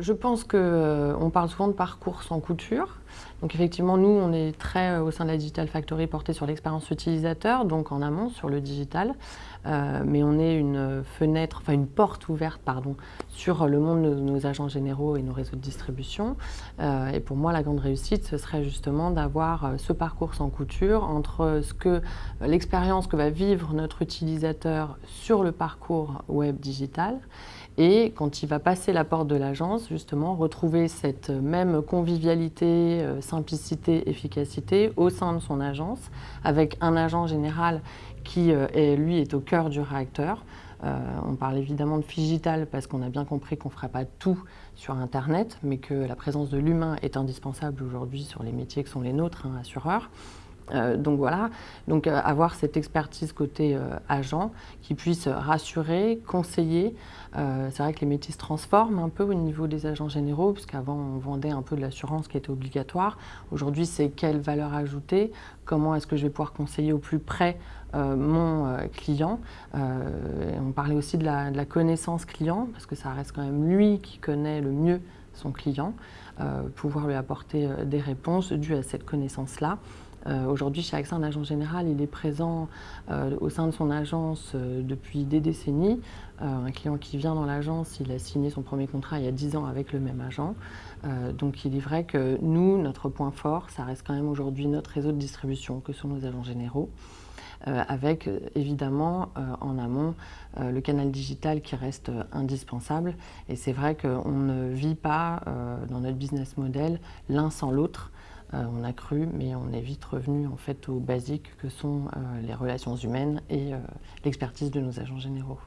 Je pense qu'on parle souvent de parcours sans couture. Donc effectivement, nous, on est très, euh, au sein de la Digital Factory, porté sur l'expérience utilisateur, donc en amont, sur le digital. Euh, mais on est une fenêtre, enfin une porte ouverte, pardon, sur le monde de nos agents généraux et nos réseaux de distribution. Euh, et pour moi, la grande réussite, ce serait justement d'avoir ce parcours sans couture entre ce que l'expérience que va vivre notre utilisateur sur le parcours web digital et quand il va passer la porte de l'agence, justement, retrouver cette même convivialité, euh, simplicité, efficacité au sein de son agence, avec un agent général qui, euh, est, lui, est au cœur du réacteur. Euh, on parle évidemment de digital parce qu'on a bien compris qu'on ne fera pas tout sur Internet, mais que la présence de l'humain est indispensable aujourd'hui sur les métiers que sont les nôtres, hein, assureurs. Euh, donc voilà, donc euh, avoir cette expertise côté euh, agent qui puisse rassurer, conseiller. c'est vrai que les métiers se transforment un peu au niveau des agents généraux, puisqu'avant on vendait un peu de l'assurance qui était obligatoire. Aujourd'hui c'est quelle valeur ajoutée, comment est-ce que je vais pouvoir conseiller au plus près mon client? on parlait aussi de la, de la, connaissance client, parce que ça reste quand même lui qui connaît le mieux son client, pouvoir lui apporter des réponses dues à cette connaissance-là. Euh, aujourd'hui, chez AXA, un agent général, il est présent euh, au sein de son agence euh, depuis des décennies. un client qui vient dans l'agence, il a signé son premier contrat il y a 10 ans avec le même agent. donc il est vrai que nous, notre point fort, ça reste quand même aujourd'hui notre réseau de distribution, que sont nos agents généraux. avec évidemment en amont le canal digital qui reste indispensable. Et c'est vrai qu'on ne vit pas dans notre business model l'un sans l'autre. Euh, on a cru, mais on est vite revenu en fait aux basiques que sont euh, les relations humaines et euh, l'expertise de nos agents généraux.